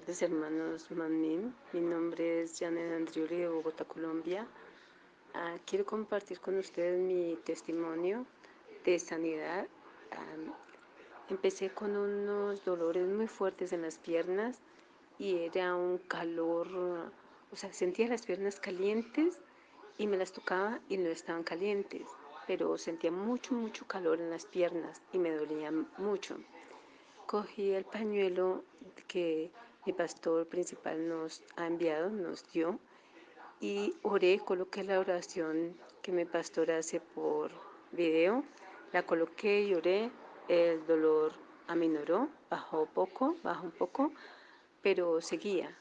tardes, hermanos Manin. Mi nombre es Janet Andriuli de Bogotá, Colombia. Ah, quiero compartir con ustedes mi testimonio de sanidad. empecé con unos dolores muy fuertes en las piernas y era un calor, o sea, sentía las piernas calientes y me las tocaba y no estaban calientes, pero sentía mucho, mucho calor en las piernas y me dolía mucho. Cogí el pañuelo que mi pastor principal nos ha enviado, nos dio, y oré, coloqué la oración que mi pastor hace por video, la coloqué y oré, el dolor aminoró, bajó poco, bajó un poco, pero seguía,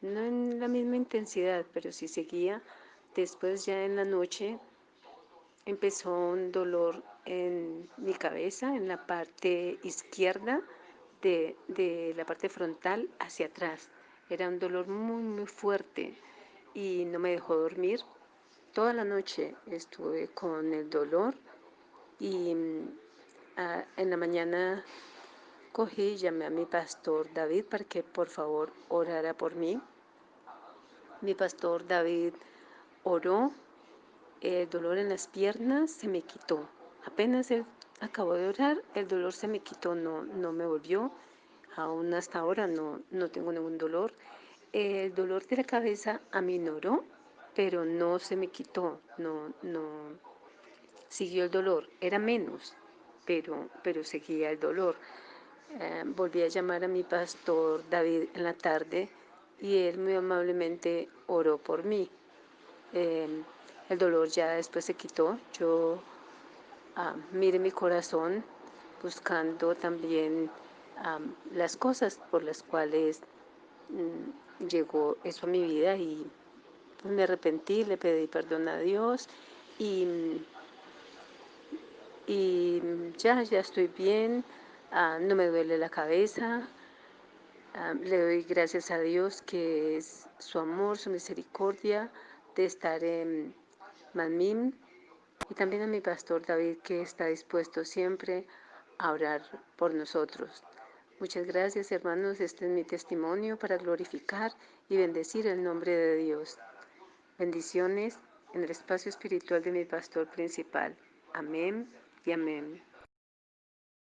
no en la misma intensidad, pero sí seguía. Después ya en la noche empezó un dolor en mi cabeza, en la parte izquierda, de, la parte frontal hacia atrás. Era un dolor muy, muy fuerte y no me dejó dormir. Toda la noche estuve con el dolor y mm, en la mañana cogí y llamé a mi pastor David para que por favor orara por mí. Mi pastor David oró, el dolor en las piernas se me quitó. Apenas él acabó de orar, el dolor se me quitó, no, no me volvió. Aún hasta ahora no, no tengo ningún dolor. El dolor de la cabeza aminoró, pero no se me quitó, no, no siguió el dolor. Era menos, pero, pero seguía el dolor. Eh, volví a llamar a mi pastor David en la tarde y él muy amablemente oró por mí. Eh, el dolor ya después se quitó. Yo mire mi corazón buscando también las cosas por las cuales mm, llegó eso a mi vida y me arrepentí, le pedí perdón a Dios y, y ya, ya estoy bien, ah, no me duele la cabeza, le doy gracias a Dios que es su amor, su misericordia de estar en Manmim y también a mi pastor David que está dispuesto siempre a orar por nosotros. Muchas gracias hermanos, este es mi testimonio para glorificar y bendecir el nombre de Dios. Bendiciones en el espacio espiritual de mi pastor principal. Amén y amén.